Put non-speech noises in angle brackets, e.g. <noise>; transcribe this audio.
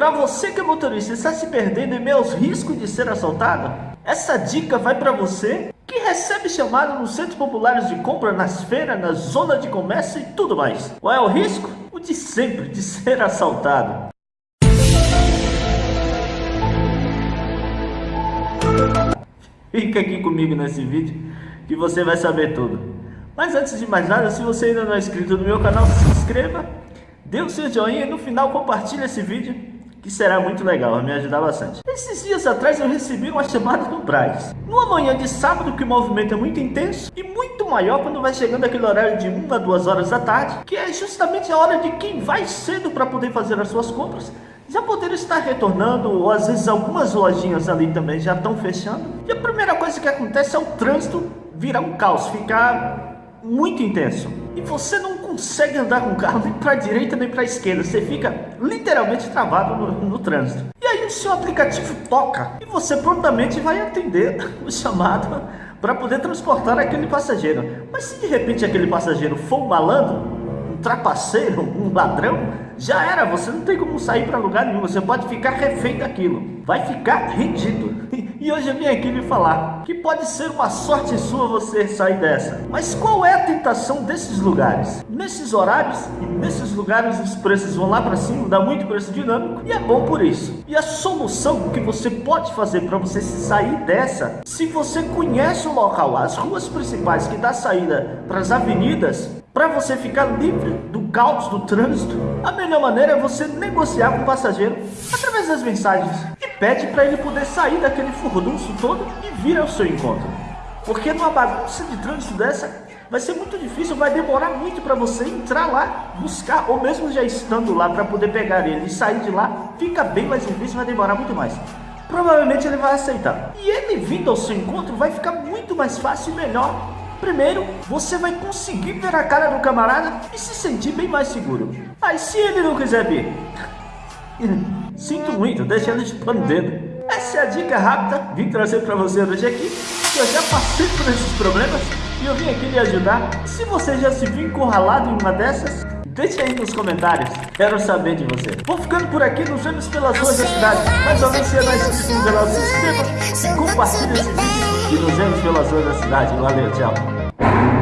Para você que é motorista e está se perdendo em meio aos riscos de ser assaltado, essa dica vai para você que recebe chamada nos centros populares de compra, nas feiras, na zona de comércio e tudo mais. Qual é o risco? O de sempre, de ser assaltado. Fica aqui comigo nesse vídeo que você vai saber tudo. Mas antes de mais nada, se você ainda não é inscrito no meu canal, se inscreva, dê o seu joinha e no final compartilhe esse vídeo, que será muito legal, vai me ajudar bastante. Esses dias atrás eu recebi uma chamada do Braz. Numa manhã de sábado que o movimento é muito intenso e muito maior quando vai chegando aquele horário de 1 a 2 horas da tarde, que é justamente a hora de quem vai cedo para poder fazer as suas compras já poder estar retornando, ou às vezes algumas lojinhas ali também já estão fechando. E a primeira coisa que acontece é o trânsito virar um caos, ficar muito intenso. E você não consegue andar com o carro nem para a direita nem para a esquerda, você fica literalmente travado no, no trânsito. E aí o seu aplicativo toca e você prontamente vai atender <laughs> o chamado para poder transportar aquele passageiro. Mas se de repente aquele passageiro for um malandro, um trapaceiro, um ladrão, já era, você não tem como sair para lugar nenhum, você pode ficar refém daquilo, vai ficar rendido. E hoje eu vim aqui lhe falar que pode ser uma sorte sua você sair dessa. Mas qual é a tentação desses lugares? Nesses horários e nesses lugares os preços vão lá para cima, dá muito preço dinâmico e é bom por isso. E a solução que você pode fazer para você sair dessa, se você conhece o local, as ruas principais que dá saída para as avenidas, para você ficar livre do caos do trânsito, a melhor maneira é você negociar com o passageiro através das mensagens pede para ele poder sair daquele furdunço todo e vir ao seu encontro. Porque numa bagunça de trânsito dessa, vai ser muito difícil, vai demorar muito para você entrar lá, buscar, ou mesmo já estando lá para poder pegar ele e sair de lá, fica bem mais difícil, vai demorar muito mais. Provavelmente ele vai aceitar. E ele vindo ao seu encontro vai ficar muito mais fácil e melhor Primeiro, você vai conseguir ver a cara do camarada e se sentir bem mais seguro. Mas se ele não quiser ver, <laughs> sinto muito, deixa ele chupando o dedo. Essa é a dica rápida, vim trazer para você hoje aqui, que eu já passei por esses problemas e eu vim aqui lhe ajudar. Se você já se viu encurralado em uma dessas, deixe aí nos comentários, quero saber de você. Vou ficando por aqui, nos vemos pelas ruas da cidade. Mais ou menos se é inscrito no canal, se inscreva e compartilhe esse vídeo. E nos vemos pelas ruas da cidade. Valeu, tchau.